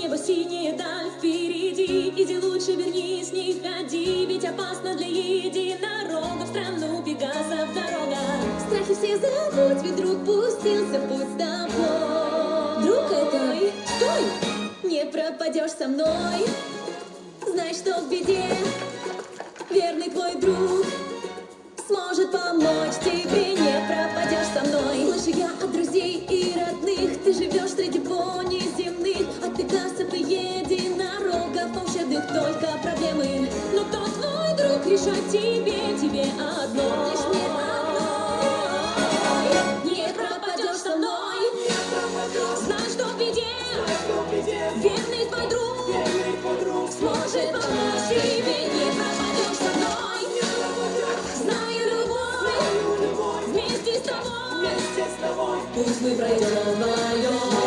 Небо синее, даль впереди. Иди лучше, вернись, не ходи Ведь опасно для единорога. В страну пегасов дорога. Страхи все забудь, ведь друг пустился в путь с тобой. Друг это, стой! Не пропадешь со мной. Знай, что в беде Верный твой друг Сможет помочь тебе. Не пропадешь со мной. Слышу я от друзей и родных Ты живешь среди От единорогов у только проблемы. Но кто твой друг, решать тебе, тебе одно. Лишь пропадешь со мной. Знай, что в Верный твой Сможет помочь тебе. Не пропадешь со мной. Знаю любовь. Вместе с тобой. Пусть мы пройдем вдвоем